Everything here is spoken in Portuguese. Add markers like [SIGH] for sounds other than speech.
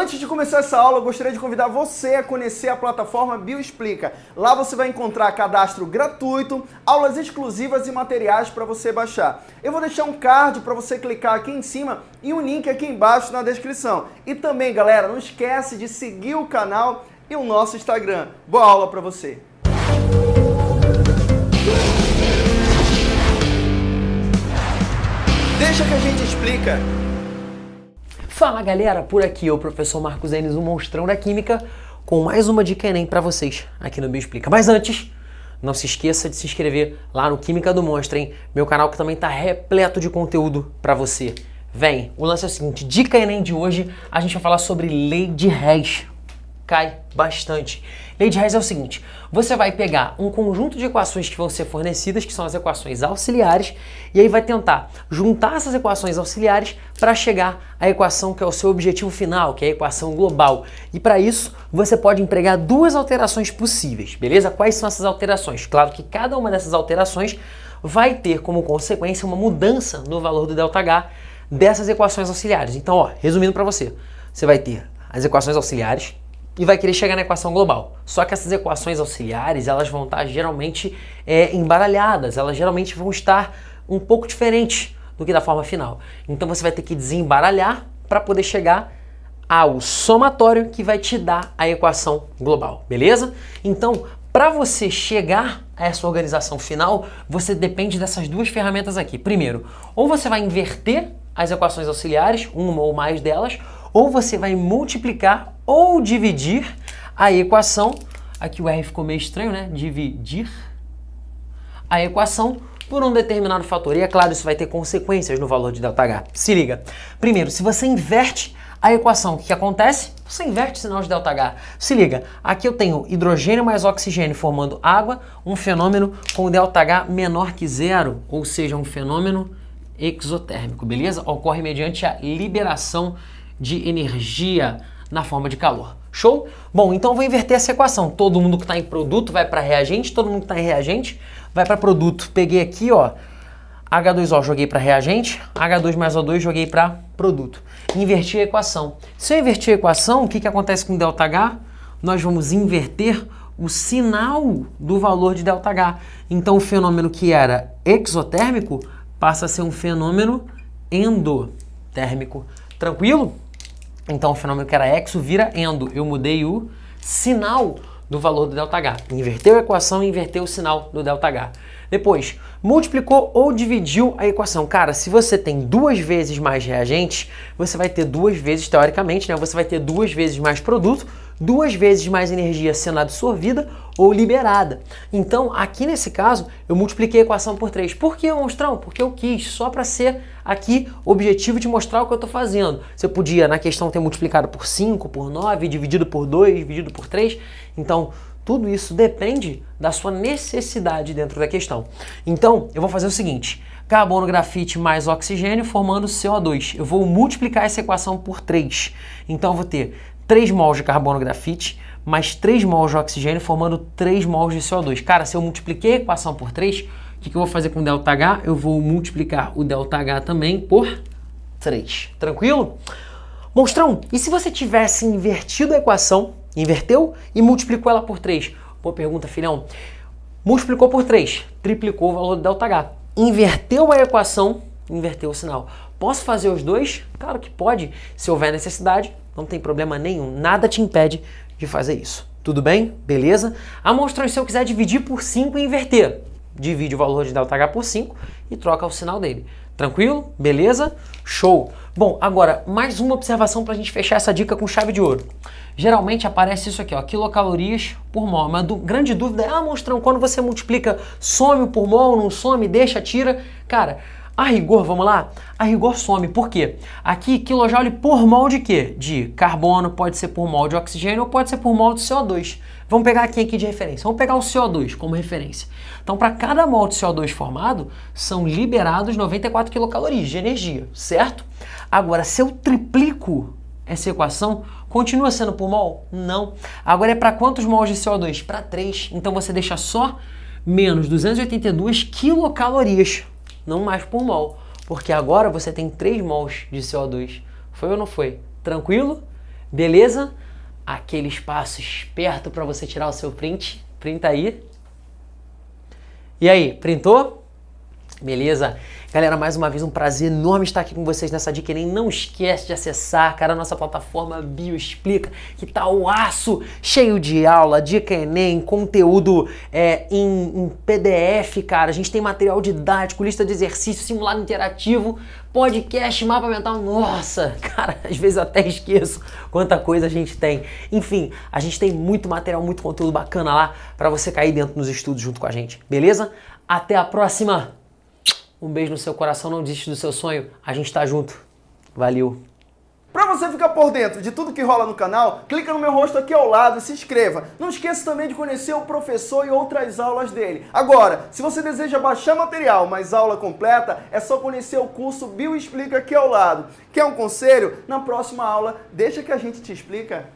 Antes de começar essa aula, eu gostaria de convidar você a conhecer a plataforma Bioexplica. Lá você vai encontrar cadastro gratuito, aulas exclusivas e materiais para você baixar. Eu vou deixar um card para você clicar aqui em cima e um link aqui embaixo na descrição. E também, galera, não esquece de seguir o canal e o nosso Instagram. Boa aula para você! Deixa que a gente explica. Fala galera, por aqui o professor Marcos Enes, o monstrão da química, com mais uma dica Enem para vocês aqui no Bioexplica. Mas antes, não se esqueça de se inscrever lá no Química do Monstro, hein? Meu canal que também está repleto de conteúdo para você. Vem, o lance é o seguinte, dica Enem de hoje, a gente vai falar sobre lei de Hess cai bastante. Lei de Hess é o seguinte, você vai pegar um conjunto de equações que vão ser fornecidas, que são as equações auxiliares, e aí vai tentar juntar essas equações auxiliares para chegar à equação que é o seu objetivo final, que é a equação global. E para isso, você pode empregar duas alterações possíveis, beleza? Quais são essas alterações? Claro que cada uma dessas alterações vai ter como consequência uma mudança no valor do ΔH dessas equações auxiliares. Então, ó, resumindo para você, você vai ter as equações auxiliares, e vai querer chegar na equação global. Só que essas equações auxiliares, elas vão estar geralmente é, embaralhadas, elas geralmente vão estar um pouco diferentes do que da forma final. Então você vai ter que desembaralhar para poder chegar ao somatório que vai te dar a equação global, beleza? Então, para você chegar a essa organização final, você depende dessas duas ferramentas aqui. Primeiro, ou você vai inverter as equações auxiliares, uma ou mais delas, ou você vai multiplicar ou dividir a equação, aqui o R ficou meio estranho, né? Dividir a equação por um determinado fator. E é claro, isso vai ter consequências no valor de ΔH. Se liga. Primeiro, se você inverte a equação, o que acontece? Você inverte o sinal de ΔH. Se liga, aqui eu tenho hidrogênio mais oxigênio formando água, um fenômeno com ΔH menor que zero, ou seja, um fenômeno exotérmico, beleza? Ocorre mediante a liberação de energia na forma de calor. Show? Bom, então vou inverter essa equação. Todo mundo que está em produto vai para reagente, todo mundo que está em reagente vai para produto. Peguei aqui, ó, H2O joguei para reagente, H2 mais O2 joguei para produto. Inverti a equação. Se eu invertir a equação, o que, que acontece com ΔH? Nós vamos inverter o sinal do valor de ΔH. Então o fenômeno que era exotérmico passa a ser um fenômeno endotérmico. Tranquilo? Então o fenômeno que era exo vira endo. Eu mudei o sinal do valor do ΔH. Inverteu a equação e inverteu o sinal do ΔH. Depois, multiplicou ou dividiu a equação. Cara, se você tem duas vezes mais reagentes, você vai ter duas vezes, teoricamente, né? Você vai ter duas vezes mais produto, duas vezes mais energia sendo absorvida ou liberada. Então, aqui nesse caso, eu multipliquei a equação por 3. Por que, monstrão? Porque eu quis, só para ser aqui objetivo de mostrar o que eu estou fazendo. Você podia, na questão, ter multiplicado por 5, por 9, dividido por 2, dividido por 3. Então, tudo isso depende da sua necessidade dentro da questão. Então, eu vou fazer o seguinte, carbono, grafite mais oxigênio formando CO2. Eu vou multiplicar essa equação por 3. Então, eu vou ter 3 mols de carbono grafite mais 3 mols de oxigênio formando 3 mols de CO2. Cara, se eu multipliquei a equação por 3, o que, que eu vou fazer com o ΔH? Eu vou multiplicar o ΔH também por 3. Tranquilo? Monstrão, e se você tivesse invertido a equação, inverteu e multiplicou ela por 3? Boa pergunta, filhão. Multiplicou por 3, triplicou o valor do ΔH. Inverteu a equação, inverteu o sinal. Posso fazer os dois? Claro que pode, se houver necessidade, não tem problema nenhum, nada te impede de fazer isso. Tudo bem? Beleza? A monstrão, se eu quiser dividir por 5 e inverter, divide o valor de ΔH por 5 e troca o sinal dele. Tranquilo? Beleza? Show! Bom, agora, mais uma observação para a gente fechar essa dica com chave de ouro. Geralmente aparece isso aqui, ó, quilocalorias por mol. Uma grande dúvida é, ah, monstrão, quando você multiplica, some por mol, não some, deixa, tira. Cara, a rigor, vamos lá? A rigor some. Por quê? Aqui, quilojoule por mol de quê? De carbono, pode ser por mol de oxigênio ou pode ser por mol de CO2. Vamos pegar aqui, aqui de referência. Vamos pegar o CO2 como referência. Então, para cada mol de CO2 formado, são liberados 94 quilocalorias de energia, certo? Agora, se eu triplico essa equação, continua sendo por mol? Não. Agora é para quantos mols de CO2? Para 3. Então, você deixa só menos 282 quilocalorias não mais por mol, porque agora você tem 3 mols de CO2. Foi ou não foi? Tranquilo? Beleza? Aquele espaço esperto para você tirar o seu print. Printa aí. E aí, printou? Beleza? Galera, mais uma vez um prazer enorme estar aqui com vocês nessa dica. Nem não esquece de acessar, cara, a nossa plataforma Bioexplica, que tá o aço cheio de aula, dica Enem, conteúdo é, em, em PDF, cara. A gente tem material didático, lista de exercícios, simulado interativo, podcast, mapa mental. Nossa, [LAUGHS] cara, às vezes até esqueço quanta coisa a gente tem. Enfim, a gente tem muito material, muito conteúdo bacana lá para você cair dentro nos estudos junto com a gente, beleza? Até a próxima! Um beijo no seu coração, não desiste do seu sonho. A gente tá junto. Valeu. Para você ficar por dentro de tudo que rola no canal, clica no meu rosto aqui ao lado e se inscreva. Não esqueça também de conhecer o professor e outras aulas dele. Agora, se você deseja baixar material, mas aula completa, é só conhecer o curso Bio Explica aqui ao lado. Quer um conselho? Na próxima aula, deixa que a gente te explica.